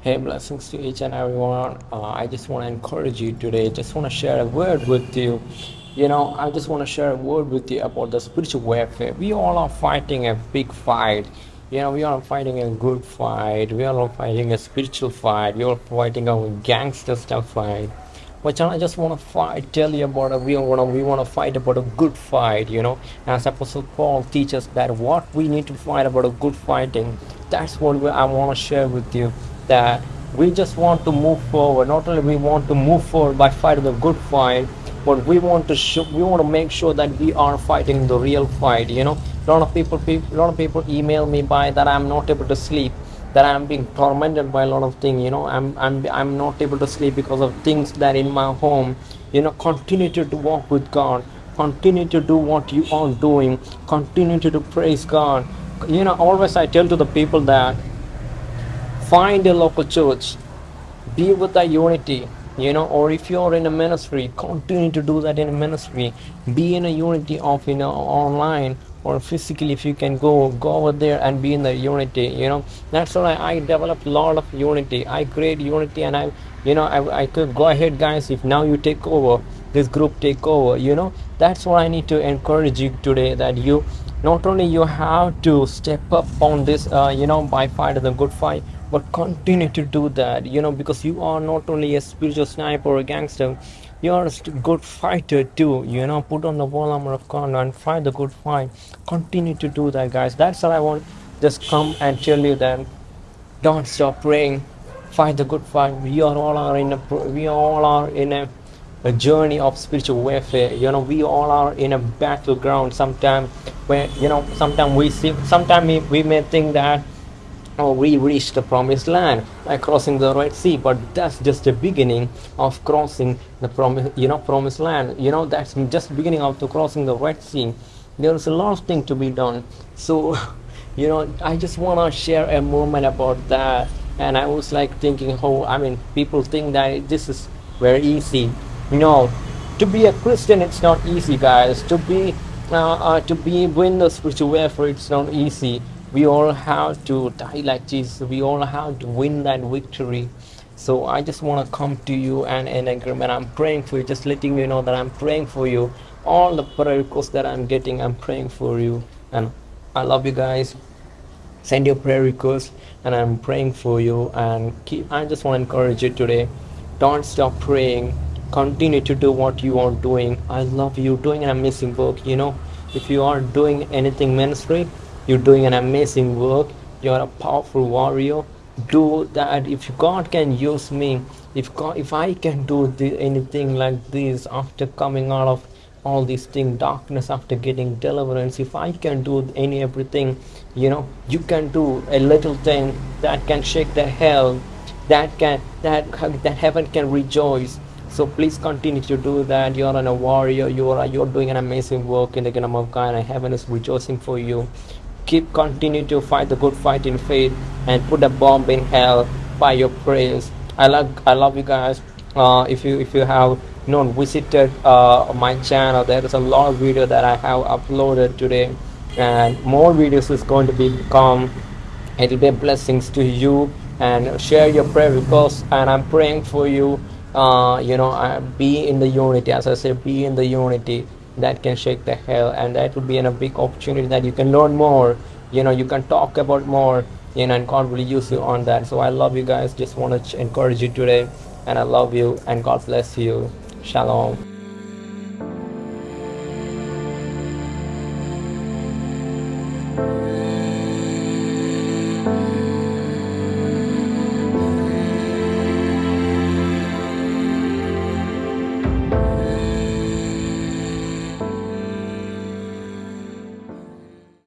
Hey, blessings to each and everyone. Uh, I just want to encourage you today. Just want to share a word with you. You know, I just want to share a word with you about the spiritual warfare. We all are fighting a big fight. You know, we are fighting a good fight. We are fighting a spiritual fight. We are fighting a gangster style fight. But I just want to fight, tell you about a, we want to we want to fight about a good fight. You know, as Apostle Paul teaches that what we need to fight about a good fighting. That's what I want to share with you that we just want to move forward. Not only we want to move forward by fighting the good fight, but we want to we want to make sure that we are fighting the real fight. You know, a lot of people, people, lot of people email me by that I'm not able to sleep, that I'm being tormented by a lot of things. You know, I'm I'm I'm not able to sleep because of things that in my home. You know, continue to, walk with God. Continue to do what you are doing. Continue to, to praise God. You know, always I tell to the people that find a local church be with the unity you know or if you're in a ministry continue to do that in a ministry. Be in a unity of you know online or physically if you can go go over there and be in the unity you know. That's why I, I developed a lot of unity. I create unity and i you know I, I could go ahead guys if now you take over this group take over you know. That's what i need to encourage you today that you not only you have to step up on this uh, you know by fight the good fight but continue to do that you know because you are not only a spiritual sniper or a gangster you are a good fighter too you know. Put on the wall armor of god and fight the good fight. Continue to do that guys. That's all i want. Just come and tell you that don't stop praying. Fight the good fight. We are all are in a we all are in a, a journey of spiritual warfare you know. We all are in a battleground sometimes where you know sometimes we see sometimes we, we may think that oh, we reached the promised land by crossing the Red Sea, but that's just the beginning of crossing the promise, you know, promised land. You know, that's just beginning of the crossing the Red Sea. There is a lot of thing to be done. So, you know, I just want to share a moment about that. And I was like thinking, oh, I mean, people think that this is very easy. Know, to be a Christian, it's not easy, guys. To be uh, uh, to be win the spiritual warfare, it's not easy we all have to die like Jesus. We all have to win that victory. So I just want to come to you and in agreement. I'm praying for you, just letting you know that I'm praying for you. All the prayer requests that I'm getting, I'm praying for you. And I love you guys. Send your prayer requests, and I'm praying for you. And keep. I just want to encourage you today. Don't stop praying. Continue to do what you are doing. I love you doing an amazing work. You know, if you are doing anything ministry, you're doing an amazing work. You're a powerful warrior. Do that. If god can use me if god if i can do the, anything like this after coming out of all these things darkness after getting deliverance if i can do any everything you know you can do a little thing that can shake the hell that can that that heaven can rejoice. So please continue to do that. You're a warrior. You're you're doing an amazing work in the kingdom of god and heaven is rejoicing for you keep continue to fight the good fight in faith and put a bomb in hell by your prayers. I love i love you guys. Uh, if you if you have know visited uh, my channel there is a lot of video that i have uploaded today. And more videos is going to be come. It will be blessings to you. And share your prayer requests and i'm praying for you. Uh, you know uh, be in the unity. As i say be in the unity that can shake the hell and that will be a big opportunity that you can learn more you know you can talk about more you know and god will use you on that. So i love you guys. Just want to encourage you today and i love you and god bless you. Shalom